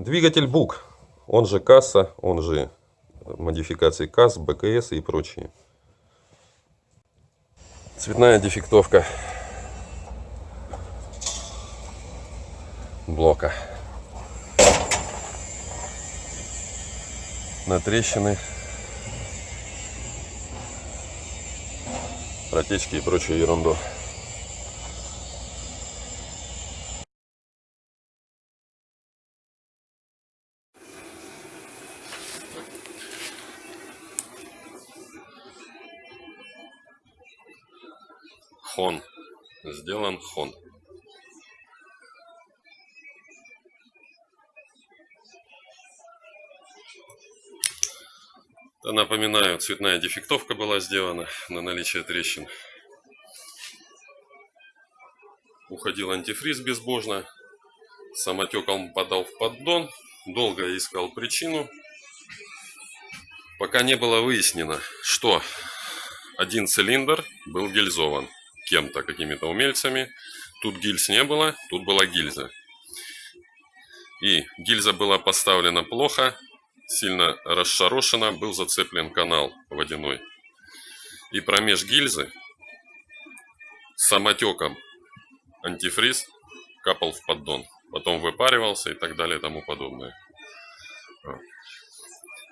Двигатель БУК, он же касса, он же модификации КАС, БКС и прочие. Цветная дефектовка блока. На трещины, протечки и прочую ерунду. Хон. Сделан хон. Напоминаю, цветная дефектовка была сделана на наличие трещин. Уходил антифриз безбожно. Самотеком подал в поддон. Долго искал причину. Пока не было выяснено, что один цилиндр был гильзован кем-то, какими-то умельцами. Тут гильз не было, тут была гильза. И гильза была поставлена плохо, сильно расшарошена, был зацеплен канал водяной. И промеж гильзы самотеком антифриз капал в поддон. Потом выпаривался и так далее и тому подобное.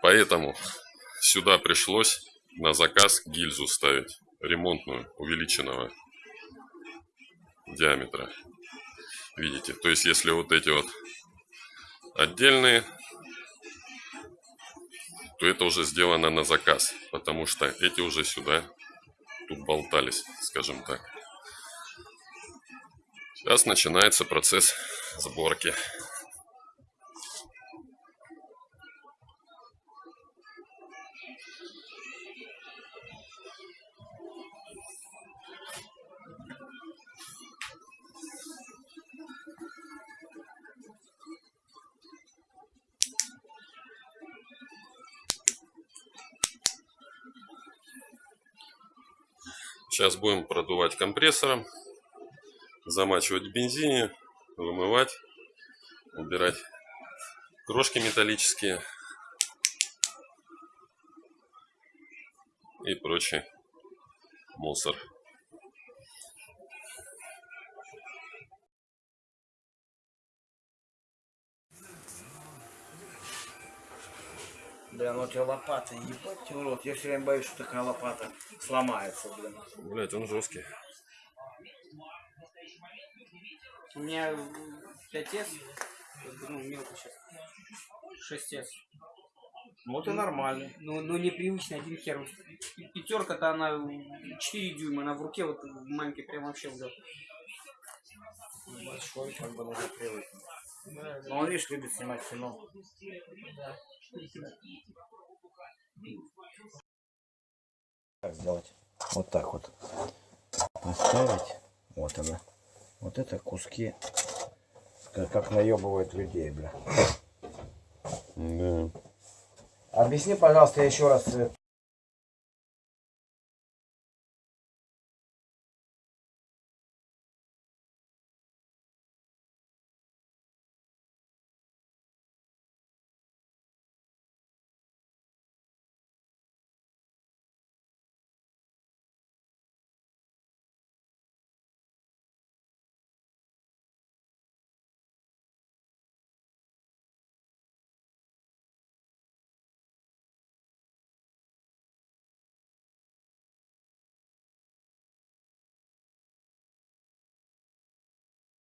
Поэтому сюда пришлось на заказ гильзу ставить ремонтную увеличенного диаметра. Видите? То есть, если вот эти вот отдельные, то это уже сделано на заказ, потому что эти уже сюда тут болтались, скажем так. Сейчас начинается процесс сборки. Сейчас будем продувать компрессором, замачивать в бензине, вымывать, убирать крошки металлические и прочий мусор. Бля, ну у тебя лопата, ебать тебе в рот. Я все время боюсь, что такая лопата сломается, блин. Блять, он жесткий. У меня 5S, ну, мелко сейчас. 6S. Ну это нормально. Ну, ну непривычно, один хер. Пятерка-то она 4 дюйма, она в руке вот маленький прям вообще вдет. Большой, как бы нужно привыкнуть. Да, Но он, видишь, любит снимать кино. да. Как сделать? Вот так вот. Поставить. Вот она. Вот это куски. Как, как наебывают людей, бля. Да. Объясни, пожалуйста, еще раз. э,